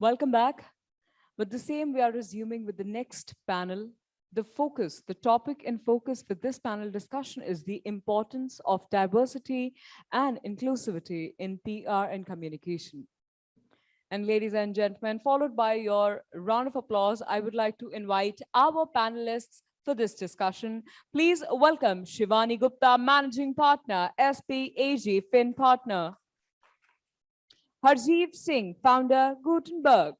Welcome back. With the same, we are resuming with the next panel. The focus, the topic in focus for this panel discussion is the importance of diversity and inclusivity in PR and communication. And ladies and gentlemen, followed by your round of applause, I would like to invite our panelists for this discussion. Please welcome Shivani Gupta, Managing Partner, SPAG FINN Partner. Harjiv Singh, founder, Gutenberg.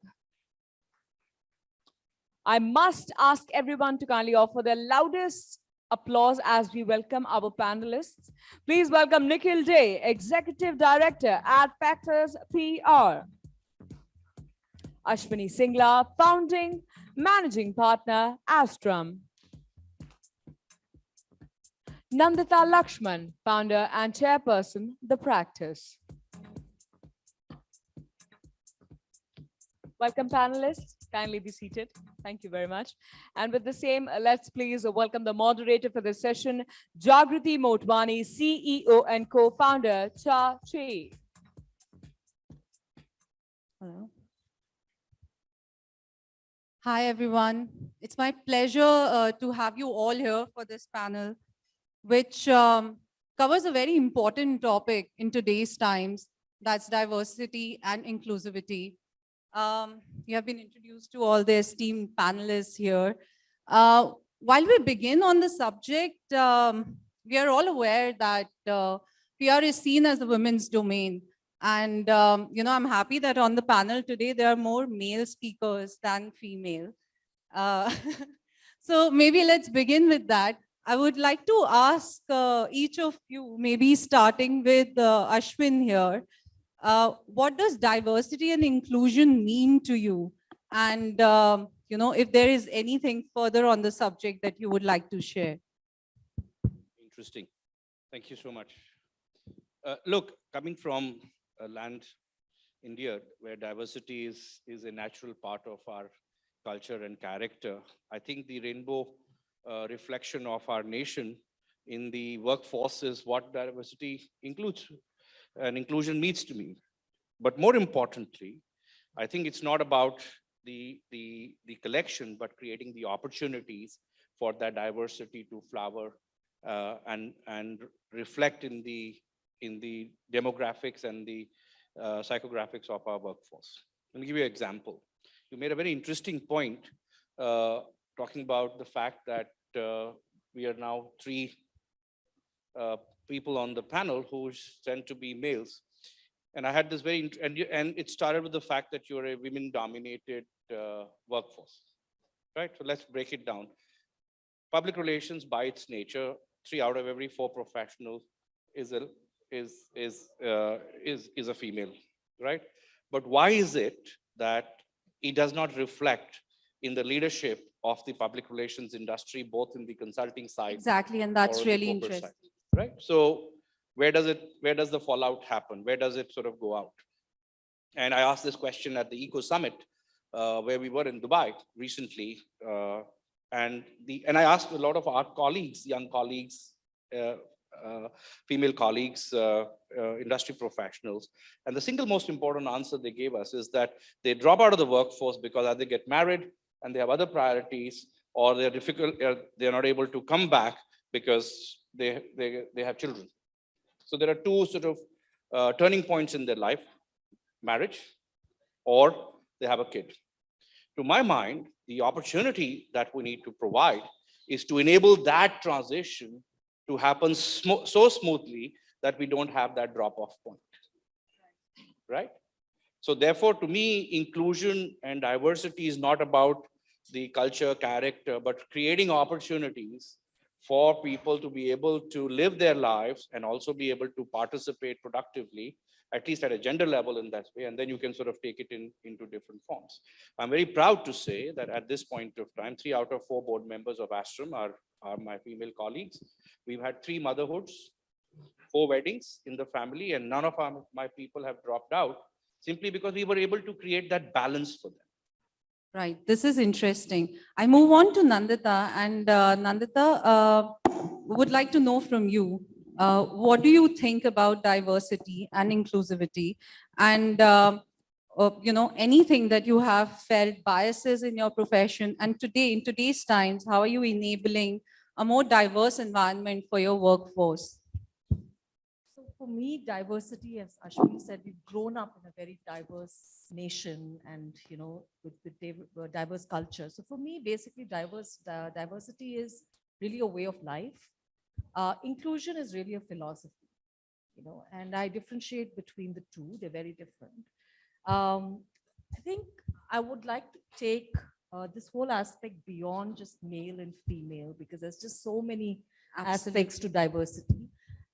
I must ask everyone to kindly offer their loudest applause as we welcome our panelists. Please welcome Nikhil Dey, Executive Director at Factors PR. Ashwini Singla, Founding Managing Partner, Astrum. Nandita Lakshman, Founder and Chairperson, The Practice. Welcome panelists, kindly be seated. Thank you very much. And with the same, uh, let's please welcome the moderator for this session, Jagriti Motwani, CEO and co-founder, Cha Chi. Hello. Hi, everyone. It's my pleasure uh, to have you all here for this panel, which um, covers a very important topic in today's times, that's diversity and inclusivity. Um, you have been introduced to all the esteemed panelists here. Uh, while we begin on the subject, um, we are all aware that uh, PR is seen as the women's domain. And, um, you know, I'm happy that on the panel today, there are more male speakers than female. Uh, so maybe let's begin with that. I would like to ask uh, each of you, maybe starting with uh, Ashwin here, uh, what does diversity and inclusion mean to you? And, um, you know, if there is anything further on the subject that you would like to share. Interesting. Thank you so much. Uh, look, coming from land, India, where diversity is, is a natural part of our culture and character. I think the rainbow uh, reflection of our nation in the workforce is what diversity includes and inclusion means to me. But more importantly, I think it's not about the, the, the collection, but creating the opportunities for that diversity to flower uh, and, and reflect in the in the demographics and the uh, psychographics of our workforce. Let me give you an example. You made a very interesting point uh, talking about the fact that uh, we are now three uh, people on the panel who tend to be males. And I had this very, and, you, and it started with the fact that you're a women dominated uh, workforce, right? So let's break it down. Public relations by its nature, three out of every four professionals is a is is uh, is is a female, right? But why is it that it does not reflect in the leadership of the public relations industry, both in the consulting side? Exactly, and that's really interesting. Side, right? So where does it, where does the fallout happen? Where does it sort of go out? And I asked this question at the ICCO Summit, uh, where we were in Dubai recently, uh, and the and I asked a lot of our colleagues, young colleagues, uh, uh, female colleagues, uh, uh, industry professionals. And the single most important answer they gave us is that they drop out of the workforce because either they get married and they have other priorities or they're difficult, they're not able to come back because they, they, they have children. So there are two sort of uh, turning points in their life, marriage or they have a kid. To my mind, the opportunity that we need to provide is to enable that transition to happen sm so smoothly that we don't have that drop off point, right? So therefore, to me, inclusion and diversity is not about the culture, character, but creating opportunities for people to be able to live their lives and also be able to participate productively, at least at a gender level in that way, and then you can sort of take it in into different forms. I'm very proud to say that at this point of time, three out of four board members of Astrum are, are my female colleagues. We've had three motherhoods, four weddings in the family, and none of our, my people have dropped out simply because we were able to create that balance for them. Right, this is interesting. I move on to Nandita and uh, Nandita, uh, would like to know from you, uh, what do you think about diversity and inclusivity? And uh, uh, you know, anything that you have felt biases in your profession. And today, in today's times, how are you enabling a more diverse environment for your workforce? For me, diversity, as Ashwini said, we've grown up in a very diverse nation and, you know, with, with uh, diverse culture. So for me, basically diverse, di- diversity is really a way of life. Uh, inclusion is really a philosophy, you know, and I differentiate between the two. They're very different. Um, I think I would like to take uh, this whole aspect beyond just male and female because there's just so many aspects to diversity.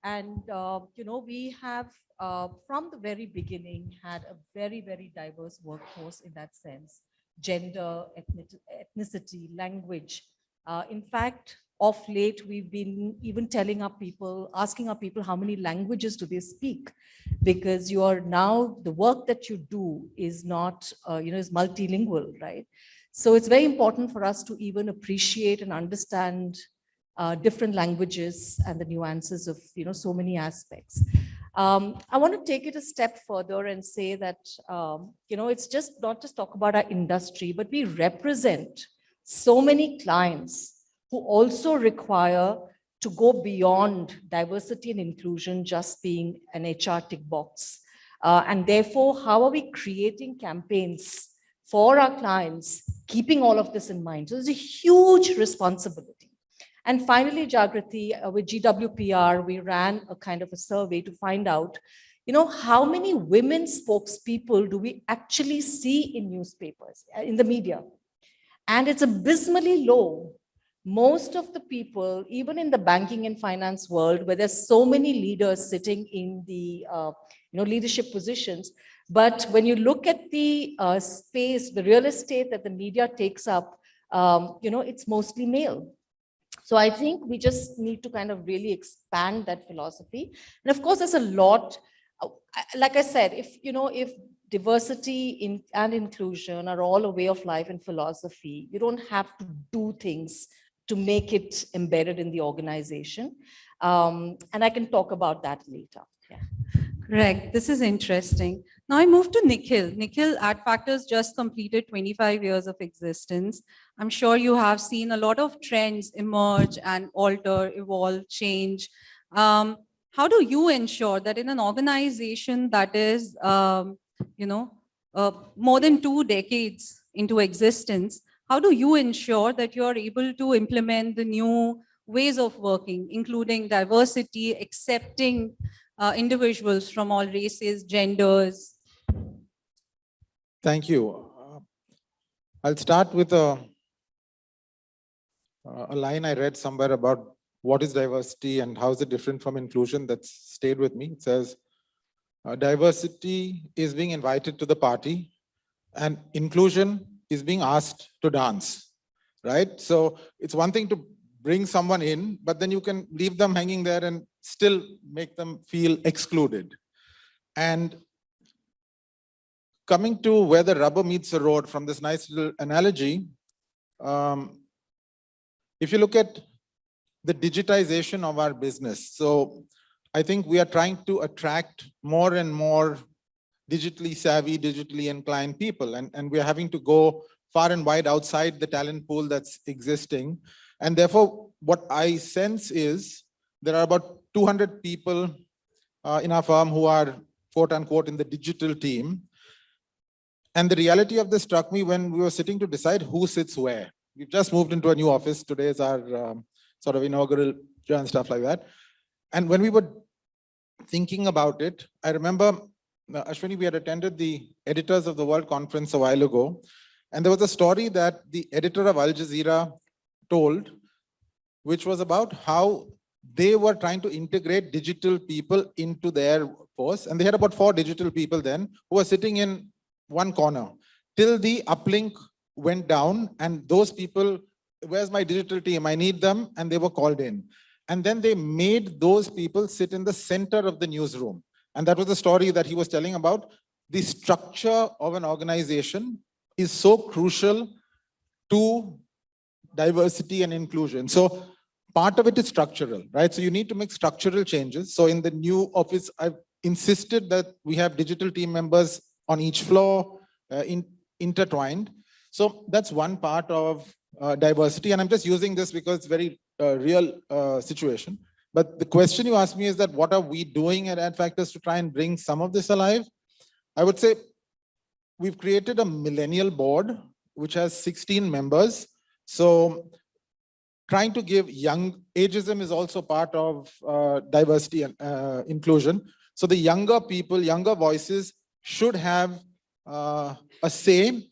And, uh, you know, we have, uh, from the very beginning, had a very, very diverse workforce in that sense. Gender, ethnic- ethnicity, language. Uh, In fact, of late, we've been even telling our people, asking our people how many languages do they speak? Because you are now, the work that you do is not, uh, you know, is multilingual, right? So it's very important for us to even appreciate and understand uh, different languages and the nuances of, you know, so many aspects. Um, I want to take it a step further and say that, um, you know, it's just not just talk about our industry, but we represent so many clients who also require to go beyond diversity and inclusion just being an HR tick box. Uh, and therefore, how are we creating campaigns for our clients, keeping all of this in mind? So there's a huge responsibility. And finally, Jagriti, uh, with GWPR, we ran a kind of a survey to find out, you know, how many women spokespeople do we actually see in newspapers, uh, in the media? And it's abysmally low. Most of the people, even in the banking and finance world, where there's so many leaders sitting in the, uh, you know, leadership positions, but when you look at the uh, space, the real estate that the media takes up, um, you know, it's mostly male. So I think we just need to kind of really expand that philosophy. And of course, there's a lot, uh, like I said, if, you know, if diversity in, and inclusion are all a way of life and philosophy, you don't have to do things to make it embedded in the organization. Um, and I can talk about that later. Correct. This is interesting. Now I move to Nikhil. Nikhil, Adfactors just completed 25 years of existence. I'm sure you have seen a lot of trends emerge and alter, evolve, change. Um, how do you ensure that in an organization that is, um, you know, uh, more than two decades into existence, how do you ensure that you're able to implement the new ways of working, including diversity, accepting uh, individuals from all races, genders. Thank you. Uh, I'll start with a, uh, a line I read somewhere about what is diversity and how is it different from inclusion that's stayed with me. It says, uh, diversity is being invited to the party and inclusion is being asked to dance, right? So it's one thing to bring someone in, but then you can leave them hanging there and still make them feel excluded. And coming to where the rubber meets the road from this nice little analogy, um, if you look at the digitization of our business, so I think we are trying to attract more and more digitally savvy, digitally inclined people, and, and we are having to go far and wide outside the talent pool that's existing. And therefore, what I sense is there are about 200 people uh, in our firm who are quote unquote in the digital team. And the reality of this struck me when we were sitting to decide who sits where. We've just moved into a new office. Today is our um, sort of inaugural and stuff like that. And when we were thinking about it, I remember, uh, Ashwini, we had attended the Editors of the World conference a while ago. And there was a story that the editor of Al Jazeera told, which was about how they were trying to integrate digital people into their force. And they had about four digital people then who were sitting in one corner till the uplink went down and those people, where's my digital team? I need them. And they were called in. And then they made those people sit in the center of the newsroom. And that was the story that he was telling about. The structure of an organization is so crucial to diversity and inclusion. So part of it is structural, right? So you need to make structural changes. So in the new office, I've insisted that we have digital team members on each floor, uh, in, intertwined. So that's one part of uh, diversity. And I'm just using this because it's very uh, real uh, situation. But the question you asked me is that what are we doing at Adfactors to try and bring some of this alive? I would say we've created a millennial board, which has 16 members. So trying to give young, ageism is also part of uh, diversity and uh, inclusion. So the younger people, younger voices should have uh, a say.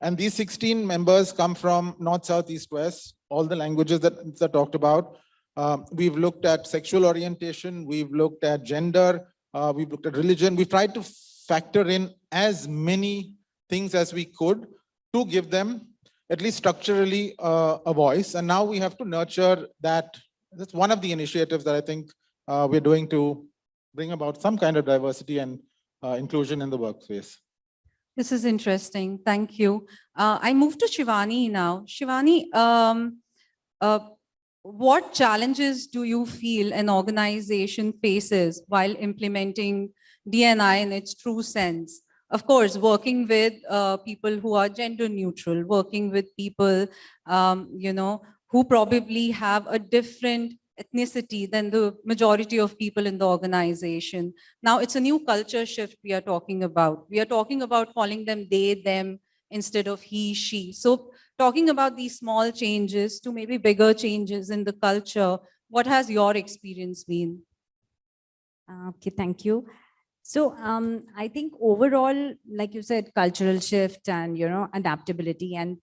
And these 16 members come from North, South, East, West, all the languages that, that talked about. Um, we've looked at sexual orientation, we've looked at gender, uh, we've looked at religion. We've tried to factor in as many things as we could to give them at least structurally uh, a voice. And now we have to nurture that. That's one of the initiatives that I think uh, we're doing to bring about some kind of diversity and uh, inclusion in the workspace. This is interesting. Thank you. Uh, I move to Shivani now. Shivani, um, uh, what challenges do you feel an organization faces while implementing DNI in its true sense? Of course, working with uh, people who are gender neutral, working with people, um, you know, who probably have a different ethnicity than the majority of people in the organization. Now, it's a new culture shift we are talking about. We are talking about calling them they, them, instead of he, she. So talking about these small changes to maybe bigger changes in the culture, what has your experience been? Uh, Okay, thank you. So um, I think overall, like you said, cultural shift and, you know, adaptability and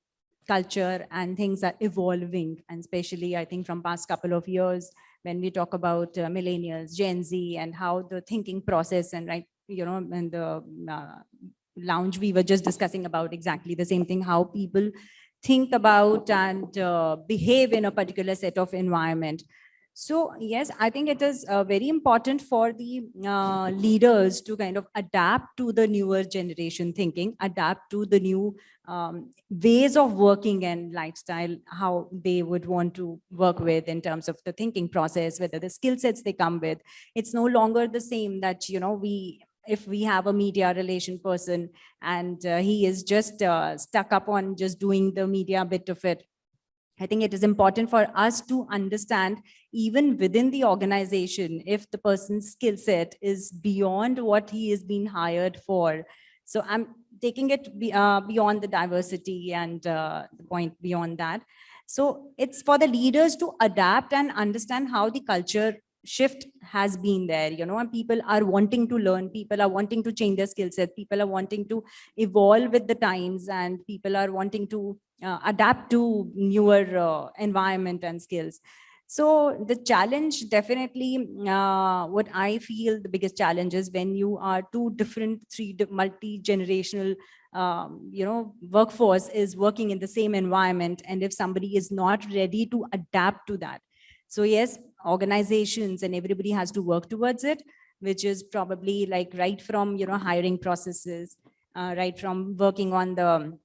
culture and things are evolving. And especially, I think from past couple of years, when we talk about uh, millennials, Gen Z, and how the thinking process and right, you know, and the uh, lounge, we were just discussing about exactly the same thing, how people think about and uh, behave in a particular set of environment. So yes, I think it is uh, very important for the uh, leaders to kind of adapt to the newer generation thinking, adapt to the new um, ways of working and lifestyle, how they would want to work with in terms of the thinking process, whether the skill sets they come with. It's no longer the same that, you know, we if we have a media relation person and uh, he is just uh, stuck up on just doing the media bit of it, I think it is important for us to understand even within the organization, if the person's skill set is beyond what he is being hired for. So I'm taking it be, uh, beyond the diversity and uh, the point beyond that. So it's for the leaders to adapt and understand how the culture shift has been there, you know, and people are wanting to learn, people are wanting to change their skill set, people are wanting to evolve with the times and people are wanting to uh, adapt to newer uh, environment and skills. So the challenge definitely, uh, what I feel the biggest challenge is when you are two different, three multi-generational, um, you know, workforce is working in the same environment. And if somebody is not ready to adapt to that. So yes, organizations and everybody has to work towards it, which is probably like right from, you know, hiring processes, uh, right from working on the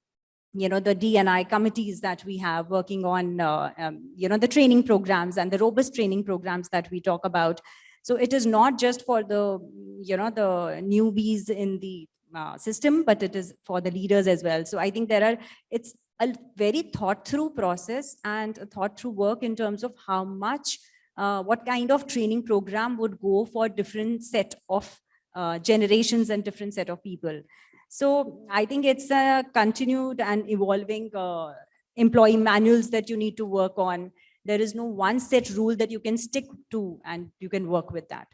you know, the DNI committees that we have working on, uh, um, you know, the training programs and the robust training programs that we talk about. So it is not just for the, you know, the newbies in the uh, system, but it is for the leaders as well. So I think there are, it's a very thought through process and thought through work in terms of how much, uh, what kind of training program would go for different set of uh, generations and different set of people. So I think it's a continued and evolving uh, employee manuals that you need to work on. There is no one set rule that you can stick to and you can work with that.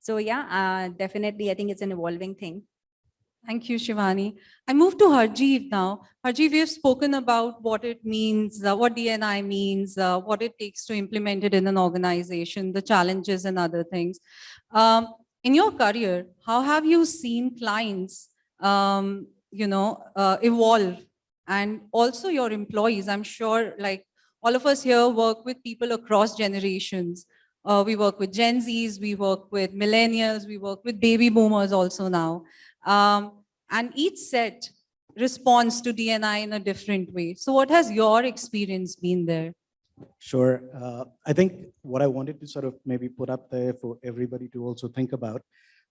So yeah, uh, definitely, I think it's an evolving thing. Thank you, Shivani. I move to Harjiv now. Harjiv, we have spoken about what it means, uh, what DNI means, uh, what it takes to implement it in an organization, the challenges and other things. Um, in your career, how have you seen clients um, you know, uh, evolve and also your employees. I'm sure like all of us here work with people across generations. Uh, we work with Gen Zs, we work with millennials, we work with baby boomers also now. Um, and each set responds to DNI in a different way. So what has your experience been there? Sure. Uh, I think what I wanted to sort of maybe put up there for everybody to also think about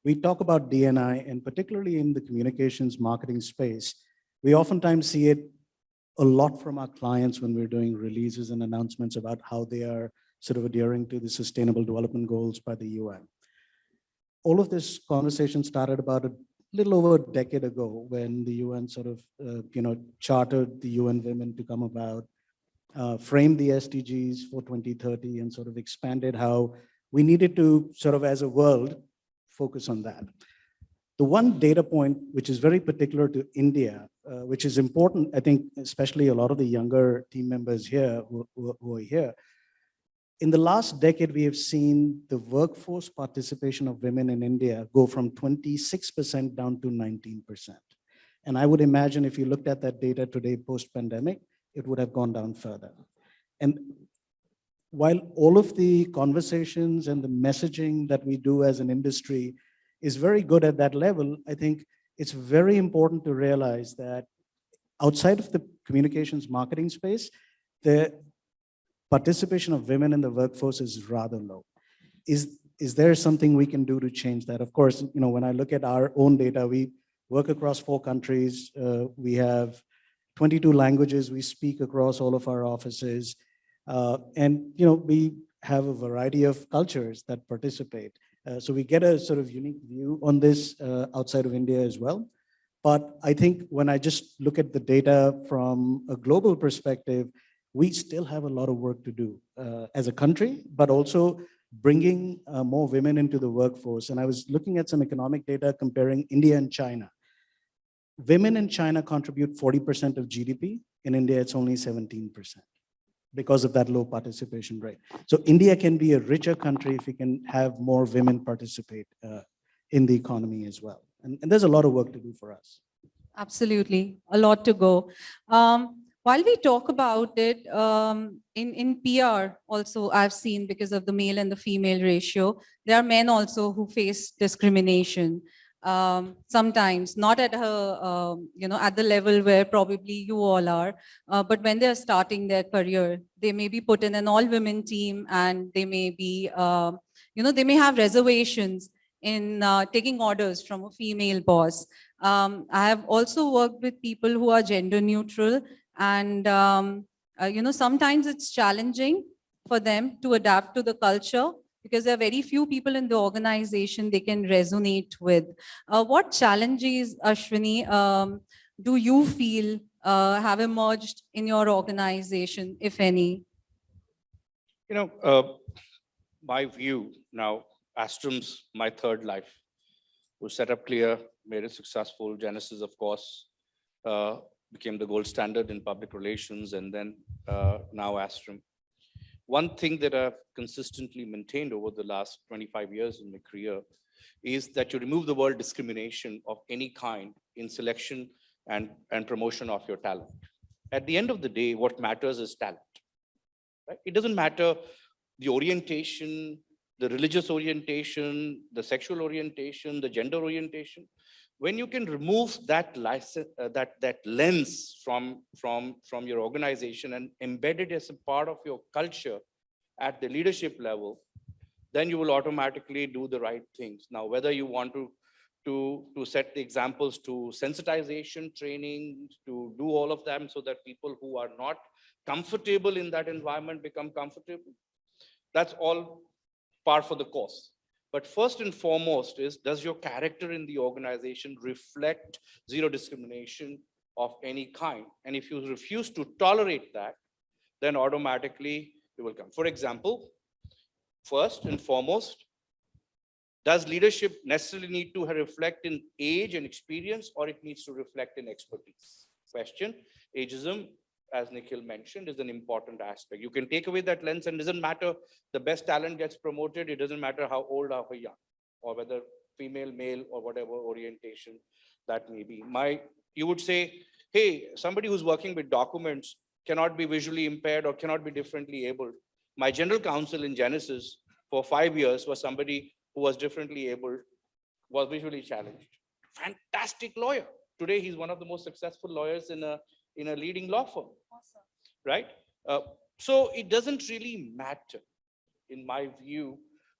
we talk about DNI and particularly in the communications marketing space, we oftentimes see it a lot from our clients when we're doing releases and announcements about how they are sort of adhering to the sustainable development goals by the UN. All of this conversation started about a little over a decade ago when the UN sort of, uh, you know, chartered the UN Women to come about, uh, framed the SDGs for 2030 and sort of expanded how we needed to sort of as a world focus on that. The one data point which is very particular to India, uh, which is important, I think, especially a lot of the younger team members here who, who- who are here. In the last decade, we have seen the workforce participation of women in India go from 26% down to 19%. And I would imagine if you looked at that data today, post-pandemic, it would have gone down further. And while all of the conversations and the messaging that we do as an industry is very good at that level, I think it's very important to realize that outside of the communications marketing space, the participation of women in the workforce is rather low. Is, is there something we can do to change that? Of course, you know, when I look at our own data, we work across four countries. uh, we have 22 languages we speak across all of our offices. Uh, and, you know, we have a variety of cultures that participate. Uh, so we get a sort of unique view on this uh, outside of India as well. But I think when I just look at the data from a global perspective, we still have a lot of work to do uh, as a country, but also bringing uh, more women into the workforce. And I was looking at some economic data comparing India and China. Women in China contribute 40% of GDP. In India, it's only 17% because of that low participation rate. So India can be a richer country if we can have more women participate uh, in the economy as well. And, and there's a lot of work to do for us. Absolutely, a lot to go. Um, while we talk about it, um, in, in PR also I've seen because of the male and the female ratio, there are men also who face discrimination. Um, sometimes not at her, um, you know, at the level where probably you all are, uh, but when they're starting their career, they may be put in an all-women team and they may be, um, you know, they may have reservations in uh, taking orders from a female boss. Um, I have also worked with people who are gender neutral and, um, uh, you know, sometimes it's challenging for them to adapt to the culture because there are very few people in the organization they can resonate with. Uh, what challenges, Ashwini, um, do you feel uh, have emerged in your organization, if any? You know, uh, my view now, Astrum's my third life. Was set up clear, made it successful. Genesis, of course, uh, became the gold standard in public relations, and then uh, now Astrum. One thing that I've consistently maintained over the last 25 years in my career is that you remove the word discrimination of any kind in selection and, and promotion of your talent. At the end of the day, what matters is talent. Right? It doesn't matter the orientation, the religious orientation, the sexual orientation, the gender orientation. When you can remove that license, uh, that that lens from from from your organization and embed it as a part of your culture at the leadership level, then you will automatically do the right things. Now, whether you want to to to set the examples to sensitization training, to do all of them so that people who are not comfortable in that environment become comfortable. That's all par for the course. But first and foremost is, does your character in the organization reflect zero discrimination of any kind? And if you refuse to tolerate that, then automatically you will come. For example, first and foremost, does leadership necessarily need to reflect in age and experience, or it needs to reflect in expertise? Question, ageism as Nikhil mentioned, is an important aspect. You can take away that lens and doesn't matter, the best talent gets promoted, it doesn't matter how old or how young, or whether female, male, or whatever orientation that may be. My, you would say, hey, somebody who's working with documents cannot be visually impaired or cannot be differently abled. My general counsel in Genesis for five years was somebody who was differently abled, was visually challenged. Fantastic lawyer. Today, he's one of the most successful lawyers in a in a leading law firm, right? Uh, so it doesn't really matter, in my view,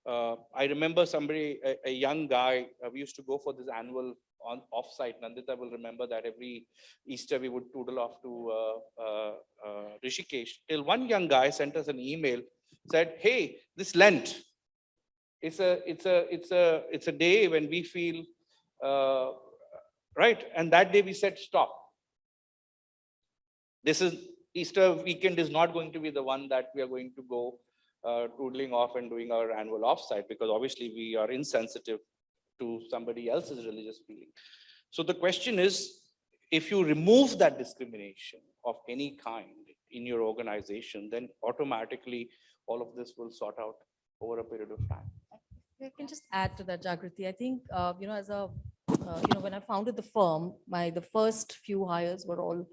uh, I remember somebody, a, a young guy, uh, we used to go for this annual on offsite. Nandita will remember that every Easter we would toodle off to uh, uh, uh, Rishikesh. Till one young guy sent us an email, said, "Hey, this Lent, it's a, it's a, it's a, it's a day when we feel right." And that day we said, "Stop. This is Easter weekend is not going to be the one that we are going to go uh, tootling off and doing our annual offsite because obviously we are insensitive to somebody else's religious feeling. So the question is, if you remove that discrimination of any kind in your organization, then automatically all of this will sort out over a period of time. I can just add to that, Jagriti. I think, uh, you know, as a, uh, you know, when I founded the firm, my, the first few hires were all,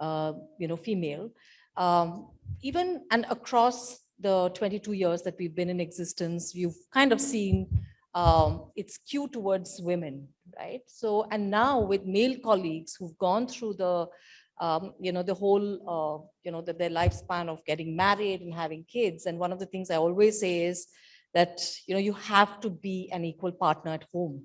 you know, female. Um, Even, and across the 22 years that we've been in existence, you've kind of seen um, it's skewed towards women, right? So, and now with male colleagues who've gone through the, um, you know, the whole, uh, you know, the, their lifespan of getting married and having kids. And one of the things I always say is that, you know, you have to be an equal partner at home.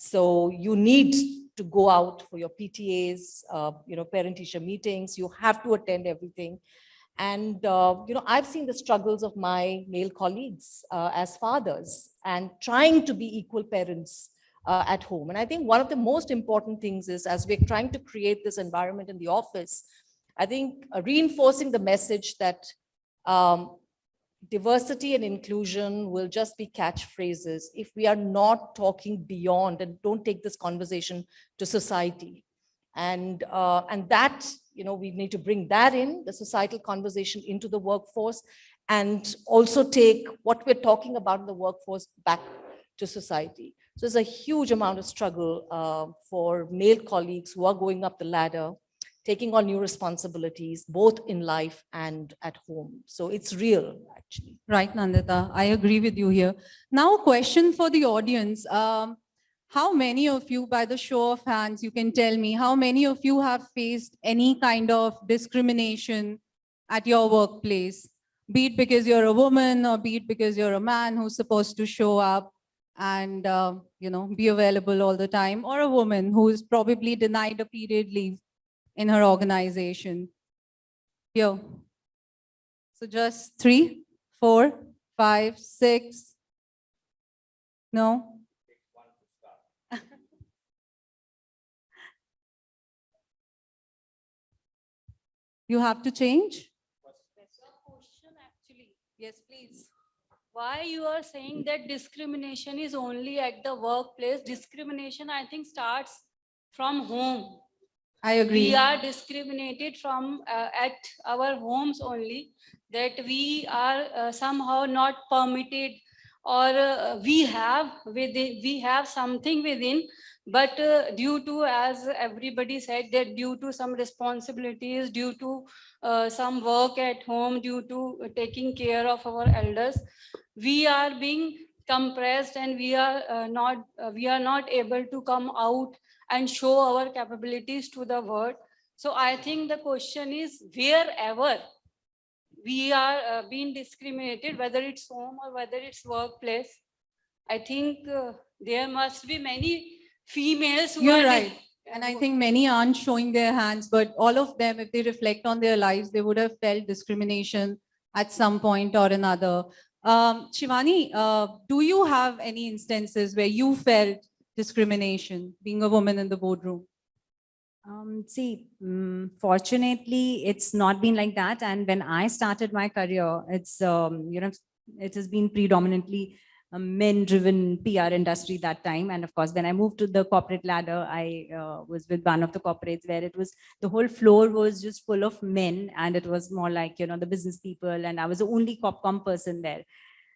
So you need to go out for your PTAs, uh, you know, parent-teacher meetings. You have to attend everything. And, uh, you know, I've seen the struggles of my male colleagues uh, as fathers and trying to be equal parents uh, at home. And I think one of the most important things is as we're trying to create this environment in the office, I think uh, reinforcing the message that um, diversity and inclusion will just be catchphrases if we are not talking beyond and don't take this conversation to society. And, uh, and that, you know, we need to bring that in, the societal conversation into the workforce and also take what we're talking about in the workforce back to society. So there's a huge amount of struggle uh, for male colleagues who are going up the ladder, taking on new responsibilities, both in life and at home. So it's real, actually. Right, Nandita, I agree with you here. Now, question for the audience. Um, how many of you, by the show of hands, you can tell me, how many of you have faced any kind of discrimination at your workplace? Be it because you're a woman or be it because you're a man who's supposed to show up and, uh, you know, be available all the time, or a woman who's probably denied a period leave in her organization. Here. So just three, four, five, six. No? You have to change? Yes, please. Why you are saying that discrimination is only at the workplace? Discrimination, I think, starts from home. I agree. We are discriminated from uh, at our homes only, that we are uh, somehow not permitted or uh, we have within, we have something within, but uh, due to, as everybody said, that due to some responsibilities, due to uh, some work at home, due to taking care of our elders, we are being compressed and we are uh, not uh, we are not able to come out and show our capabilities to the world. So I think the question is wherever we are uh, being discriminated, whether it's home or whether it's workplace, I think uh, there must be many females who You're are right. And I think many aren't showing their hands, but all of them, if they reflect on their lives, they would have felt discrimination at some point or another. Um, Shivani, uh, do you have any instances where you felt discrimination being a woman in the boardroom? Um, see, mm, fortunately, it's not been like that. And when I started my career, it's, um, you know, it has been predominantly a men-driven PR industry that time. And of course, when I moved to the corporate ladder, I uh, was with one of the corporates where it was, the whole floor was just full of men and it was more like, you know, the business people and I was the only copcom person there.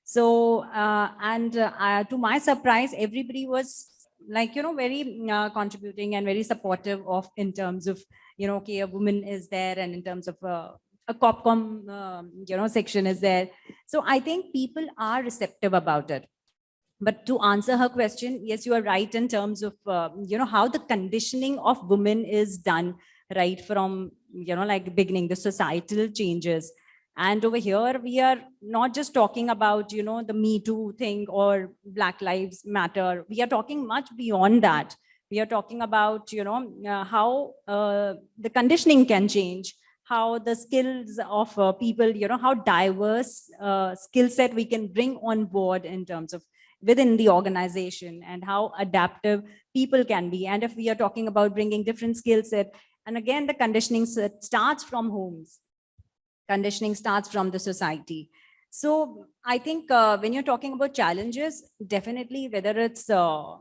So, uh, and uh, to my surprise, everybody was like, you know, very uh, contributing and very supportive of in terms of, you know, okay, a woman is there and in terms of uh, a copcom, um, you know, section is there. So I think people are receptive about it. But to answer her question, yes, you are right in terms of, uh, you know, how the conditioning of women is done right from, you know, like beginning the societal changes. And over here, we are not just talking about, you know, the Me Too thing or Black Lives Matter. We are talking much beyond that. We are talking about, you know, uh, how uh, the conditioning can change, how the skills of uh, people, you know, how diverse uh, skill set we can bring on board in terms of within the organization and how adaptive people can be. And if we are talking about bringing different skill set, and again, the conditioning starts from homes. Conditioning starts from the society. So I think uh, when you're talking about challenges, definitely whether it's, uh,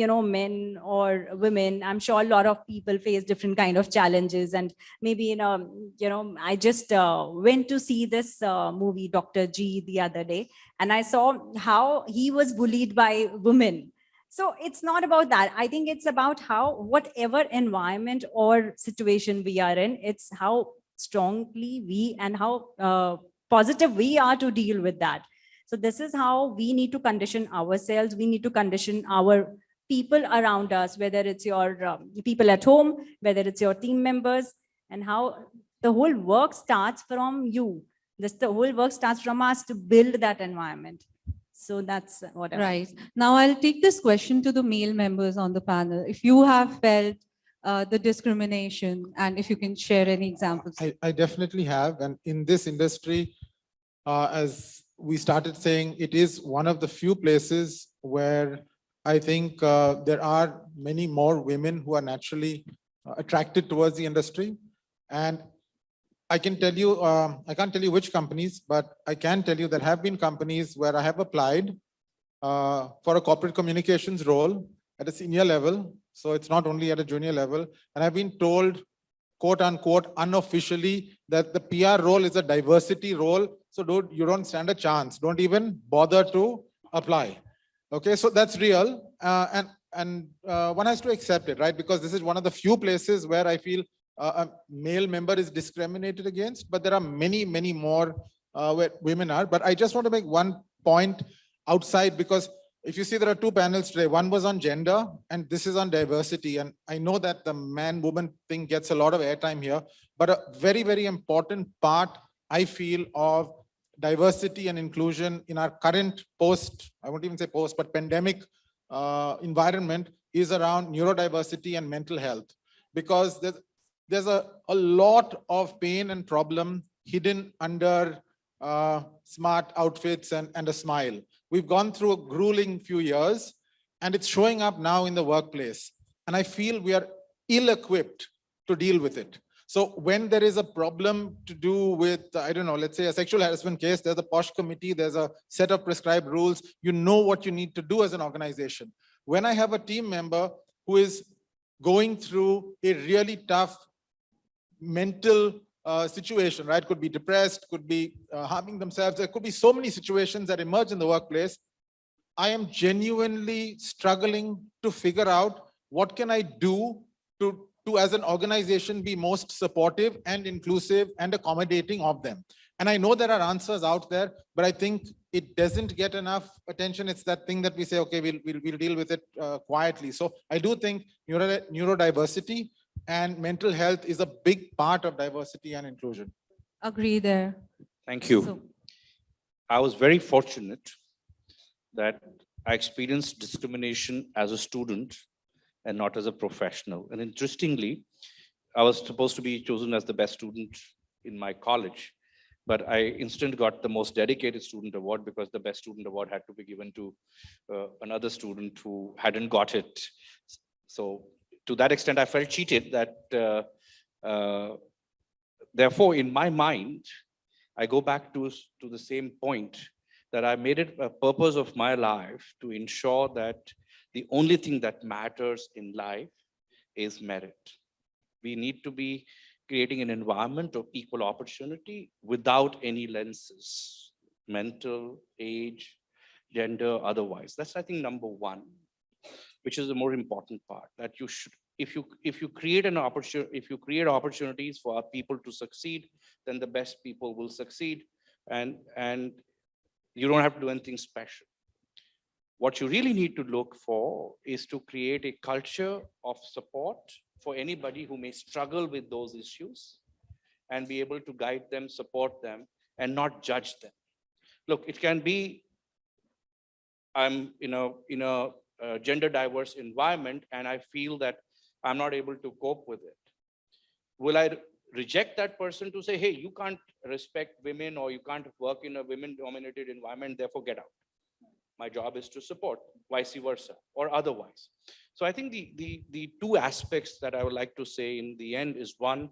you know, men or women, I'm sure a lot of people face different kind of challenges. And maybe, you know, you know, I just uh, went to see this uh, movie, Dr. G, the other day, and I saw how he was bullied by women. So it's not about that. I think it's about how whatever environment or situation we are in, it's how strongly we and how uh, positive we are to deal with that. So this is how we need to condition ourselves. We need to condition our people around us, whether it's your um, people at home, whether it's your team members, and how the whole work starts from you. This the whole work starts from us to build that environment. So that's what I Right. Now I'll take this question to the male members on the panel. If you have felt uh, the discrimination and if you can share any examples. I, I definitely have. And in this industry, uh, as we started saying, it is one of the few places where I think uh, there are many more women who are naturally uh, attracted towards the industry. And I can tell you, um, I can't tell you which companies, but I can tell you there have been companies where I have applied uh, for a corporate communications role at a senior level. So it's not only at a junior level. And I've been told quote unquote unofficially that the PR role is a diversity role. So don't, you don't stand a chance. Don't even bother to apply. Okay, so that's real. Uh, and and uh, one has to accept it, right? Because this is one of the few places where I feel uh, a male member is discriminated against, but there are many, many more uh, where women are. But I just want to make one point outside because if you see there are two panels today, one was on gender and this is on diversity. And I know that the man woman thing gets a lot of airtime here, but a very, very important part I feel of diversity and inclusion in our current post, I won't even say post, but pandemic uh, environment is around neurodiversity and mental health. Because there's, there's a, a lot of pain and problem hidden under uh, smart outfits and, and a smile. We've gone through a grueling few years and it's showing up now in the workplace. And I feel we are ill-equipped to deal with it. So when there is a problem to do with, I don't know, let's say a sexual harassment case, there's a POSH committee, there's a set of prescribed rules, you know what you need to do as an organization. When I have a team member who is going through a really tough mental uh, situation, right? Could be depressed, could be uh, harming themselves. There could be so many situations that emerge in the workplace. I am genuinely struggling to figure out what can I do to, to as an organization be most supportive and inclusive and accommodating of them. And I know there are answers out there, but I think it doesn't get enough attention. It's that thing that we say, okay, we'll, we'll, we'll deal with it uh, quietly. So I do think neuro, neurodiversity and mental health is a big part of diversity and inclusion. Agree there. Thank you. So- I was very fortunate that I experienced discrimination as a student and not as a professional. And interestingly, I was supposed to be chosen as the best student in my college, but I instant got the most dedicated student award because the best student award had to be given to uh, another student who hadn't got it. So to that extent, I felt cheated that uh, uh, therefore, in my mind, I go back to, to the same point that I made it a purpose of my life to ensure that the only thing that matters in life is merit. We need to be creating an environment of equal opportunity without any lenses, mental, age, gender, otherwise. That's, I think, number one, which is the more important part, that you should, if you, if you create an opportunity, if you create opportunities for people to succeed, then the best people will succeed. And, and you don't have to do anything special. What you really need to look for is to create a culture of support for anybody who may struggle with those issues and be able to guide them, support them, and not judge them. Look, it can be, I'm you know in a uh, gender diverse environment and I feel that I'm not able to cope with it. Will I reject that person to say, hey, you can't respect women or you can't work in a women dominated environment, therefore get out. My job is to support, vice versa, or otherwise. So I think the, the, the two aspects that I would like to say in the end is one,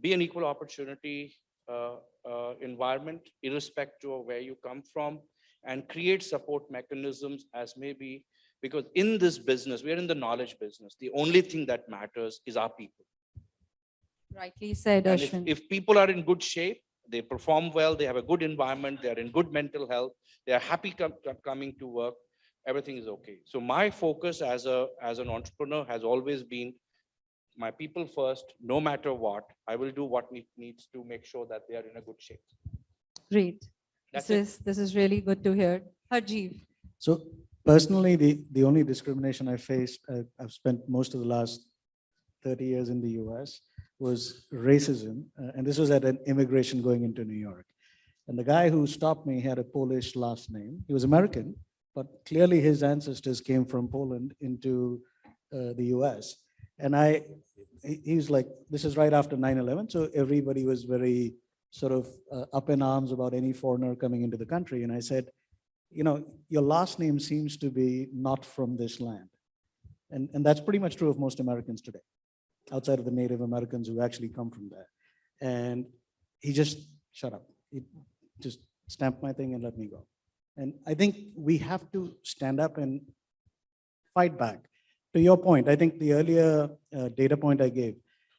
be an equal opportunity uh, uh, environment, irrespective of where you come from, and create support mechanisms as maybe, because in this business, we're in the knowledge business. The only thing that matters is our people. Rightly said, And if, Ashwin. if people are in good shape, they perform well, they have a good environment, they're in good mental health, they are happy com- com- coming to work, everything is okay. So my focus as a, as an entrepreneur has always been my people first, no matter what. I will do what need- needs to make sure that they are in a good shape. Great. That's This it. is, this is really good to hear. Harjiv. So personally, the, the only discrimination I faced, uh, I've spent most of the last 30 years in the US, was racism. uh, And this was at an immigration going into New York. And the guy who stopped me had a Polish last name. He was American, but clearly his ancestors came from Poland into uh, the US. And I, he- he's like, this is right after 9/11, so everybody was very sort of uh, up in arms about any foreigner coming into the country. And I said, you know, your last name seems to be not from this land. And, and that's pretty much true of most Americans today, outside of the Native Americans who actually come from there. And he just shut up. He just stamped my thing and let me go. And I think we have to stand up and fight back. To your point, I think the earlier uh, data point I gave,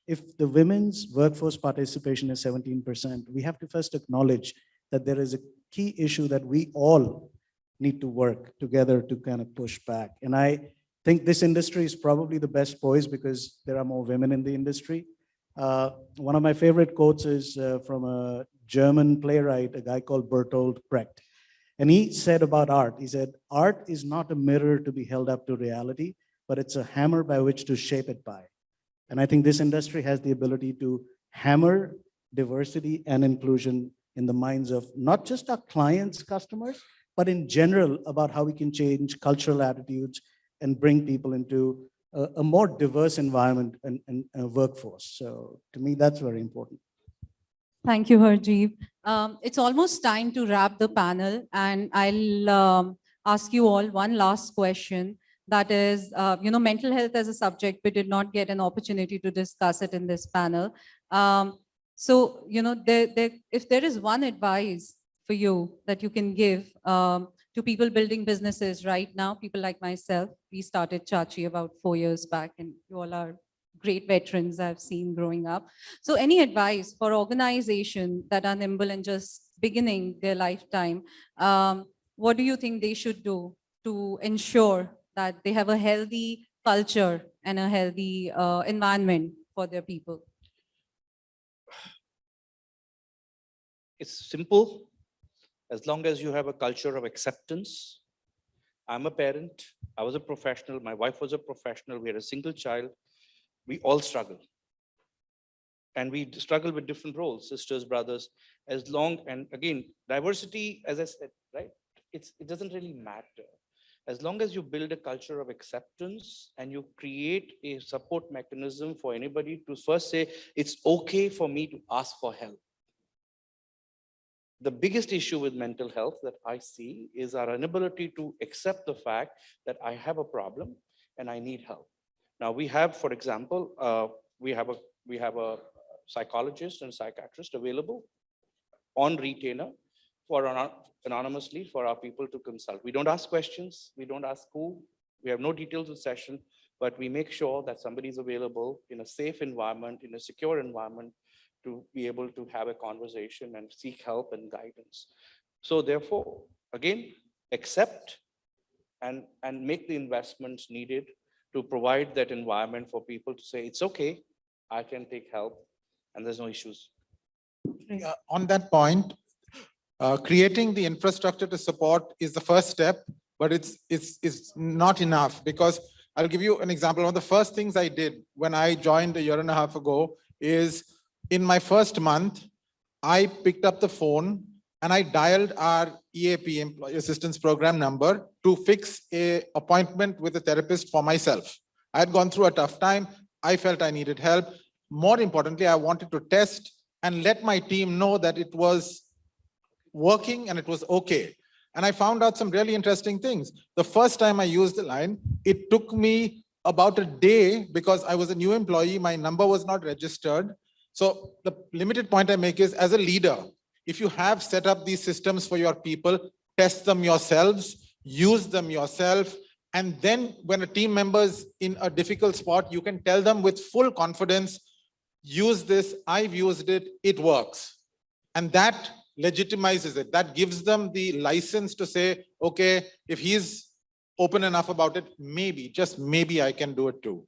if the women's workforce participation is 17%, we have to first acknowledge that there is a key issue that we all need to work together to kind of push back. And I think this industry is probably the best poised because there are more women in the industry. Uh, one of my favorite quotes is uh, from a German playwright, a guy called Bertolt Brecht. And he said about art, he said, art is not a mirror to be held up to reality, but it's a hammer by which to shape it by. And I think this industry has the ability to hammer diversity and inclusion in the minds of not just our clients, customers, but in general about how we can change cultural attitudes and bring people into a, a more diverse environment and, and uh, workforce. So to me, that's very important. Thank you, Harjiv. Um, it's almost time to wrap the panel and I'll um, ask you all one last question. That is, uh, you know, mental health as a subject, we did not get an opportunity to discuss it in this panel. Um, so, you know, there, there, if there is one advice for you that you can give um, to people building businesses right now, people like myself, we started Chachi about four years back and you all are great veterans I've seen growing up. So any advice for organization that are nimble and just beginning their lifetime, um, what do you think they should do to ensure that they have a healthy culture and a healthy uh, environment for their people? It's simple. As long as you have a culture of acceptance. I'm a parent. I was a professional. My wife was a professional. We had a single child. We all struggle. And we struggle with different roles, sisters, brothers, as long, and again, diversity, as I said, right? It's, it doesn't really matter. As long as you build a culture of acceptance and you create a support mechanism for anybody to first say, it's okay for me to ask for help the biggest issue with mental health that I see is our inability to accept the fact that I have a problem and I need help. Now we have, for example, uh, we have a we have a psychologist and psychiatrist available on retainer for ano- anonymously for our people to consult. We don't ask questions. We don't ask who. We have no details of session, but we make sure that somebody is available in a safe environment, in a secure environment to be able to have a conversation and seek help and guidance. So therefore, again, accept and, and make the investments needed to provide that environment for people to say, it's okay, I can take help and there's no issues. Uh, On that point, uh, creating the infrastructure to support is the first step, but it's, it's, it's not enough because I'll give you an example. One of the first things I did when I joined a year and a half ago is in my first month, I picked up the phone and I dialed our EAP, Employee Assistance Program number to fix a appointment with a therapist for myself. I had gone through a tough time. I felt I needed help. More importantly, I wanted to test and let my team know that it was working and it was okay. And I found out some really interesting things. The first time I used the line, it took me about a day because I was a new employee, my number was not registered. So the limited point I make is as a leader, if you have set up these systems for your people, test them yourselves, use them yourself. And then when a team member is in a difficult spot, you can tell them with full confidence, use this, I've used it, it works. And that legitimizes it. That gives them the license to say, okay, if he's open enough about it, maybe, just maybe I can do it too.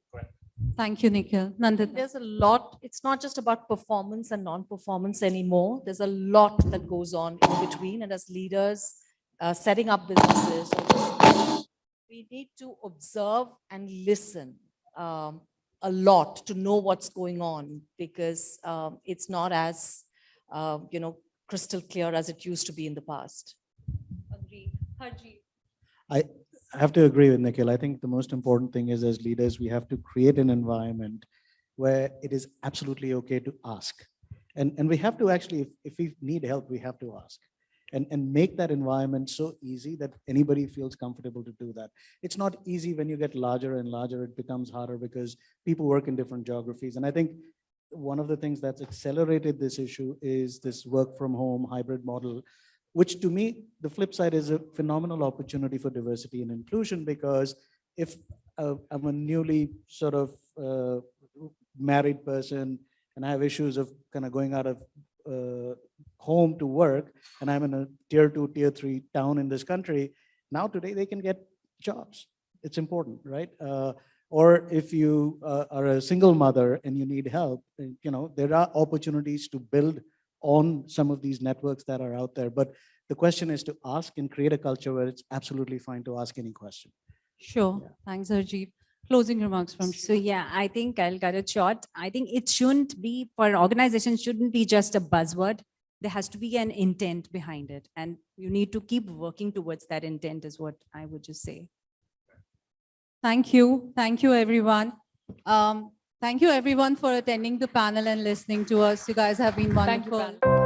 Thank you, Nikhil. Nandita. There's a lot, it's not just about performance and non-performance anymore. There's a lot that goes on in between and as leaders, uh, setting up businesses, we need to observe and listen um, a lot to know what's going on because um, it's not as, uh, you know, crystal clear as it used to be in the past. Agree. Harjeet. I have to agree with Nikhil. I think the most important thing is as leaders, we have to create an environment where it is absolutely okay to ask. And, and we have to actually, if, if we need help, we have to ask. And, and make that environment so easy that anybody feels comfortable to do that. It's not easy when you get larger and larger, it becomes harder because people work in different geographies. And I think one of the things that's accelerated this issue is this work from home hybrid model, which to me, the flip side is a phenomenal opportunity for diversity and inclusion because if uh, I'm a newly sort of uh, married person and I have issues of kind of going out of uh, home to work and I'm in a tier two, tier three town in this country, now today they can get jobs. It's important, right? Uh, or if you uh, are a single mother and you need help, you know, there are opportunities to build on some of these networks that are out there. But the question is to ask and create a culture where it's absolutely fine to ask any question. Sure. Thanks, Harjeet. Closing remarks from So yeah, I think I'll cut it short. I think it shouldn't be, for organizations, shouldn't be just a buzzword. There has to be an intent behind it. And you need to keep working towards that intent is what I would just say. Thank you. Thank you, everyone. Um, Thank you, everyone, for attending the panel and listening to us. You guys have been wonderful.